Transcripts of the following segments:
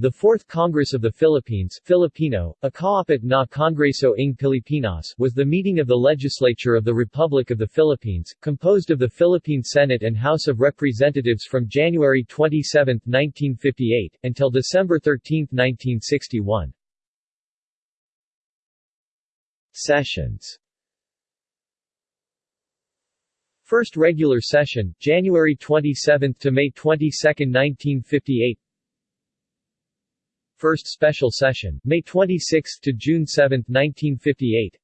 The Fourth Congress of the Philippines Filipino, Akaapit na Kongreso ng Pilipinas was the meeting of the legislature of the Republic of the Philippines, composed of the Philippine Senate and House of Representatives from January 27, 1958, until December 13, 1961. Sessions First regular session, January 27 to May 22, 1958 First special session, May 26 to June 7, 1958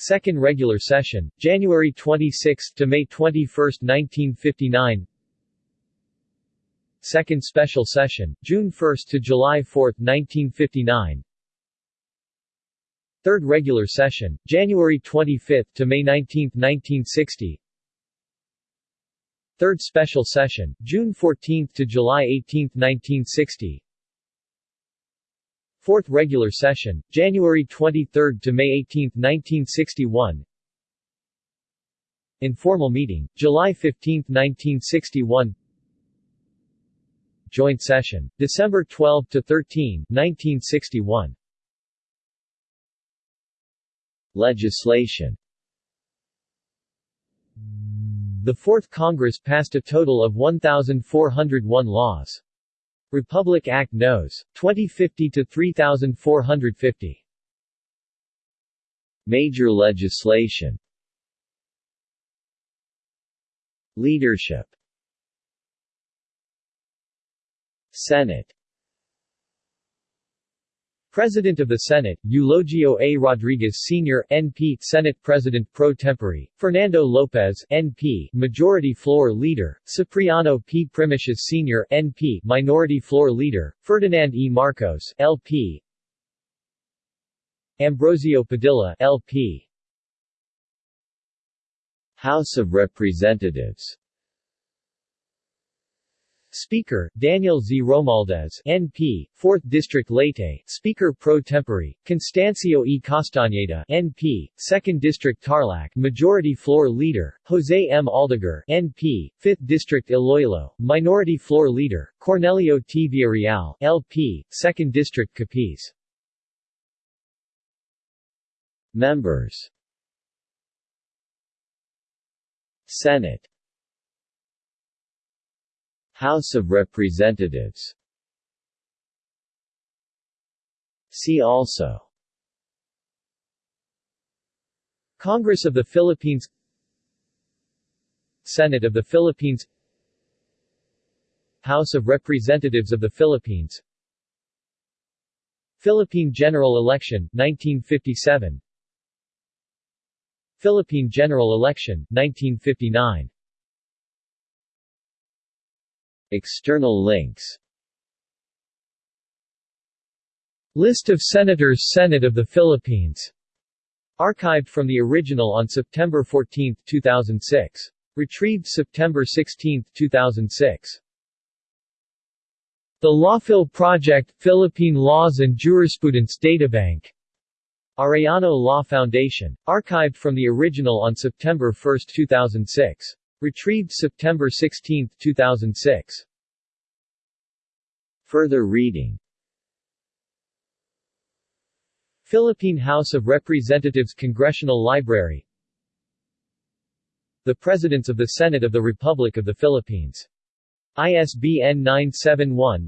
Second regular session, January 26 to May 21, 1959. Second special session, June 1 to July 4, 1959 Third regular session, January 25 to May 19, 1960 Third special session, June 14 to July 18, 1960 Fourth regular session, January 23 to May 18, 1961 Informal meeting, July 15, 1961 Joint session, December 12 to 13, 1961 Legislation The Fourth Congress passed a total of 1,401 laws. Republic Act Nos. 2050 to 3450. Major legislation Leadership Senate President of the Senate, Eulogio A. Rodriguez Sr. NP Senate President pro tempore, Fernando Lopez NP Majority Floor Leader, Cipriano P. Primicias Sr. NP Minority Floor Leader, Ferdinand E. Marcos LP Ambrosio Padilla LP House of Representatives Speaker, Daniel Z. Romualdez NP, 4th District Leyte, Speaker pro tempore, Constancio E. Castañeda NP, 2nd District Tarlac, Majority Floor Leader, Jose M. Aldeguer NP, 5th District Iloilo, Minority Floor Leader, Cornelio T. Villarreal LP, 2nd District Capiz. Members Senate House of Representatives. See also. Congress of the Philippines. Senate of the Philippines. House of Representatives of the Philippines. Philippine General Election, 1957 Philippine General Election, 1959 External links List of Senators Senate of the Philippines Archived from the original on September 14, 2006. Retrieved September 16, 2006. The Lawphil Project, Philippine Laws and Jurisprudence Databank Arellano Law Foundation. Archived from the original on September 1, 2006. Retrieved September 16, 2006. Further reading Philippine House of Representatives Congressional Library The Presidents of the Senate of the Republic of the Philippines. ISBN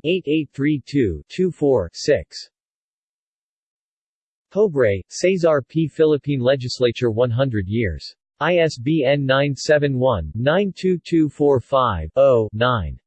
971-8832-24-6. Pobre, Cesar P. Philippine Legislature 100 years. ISBN 971-92245-0-9.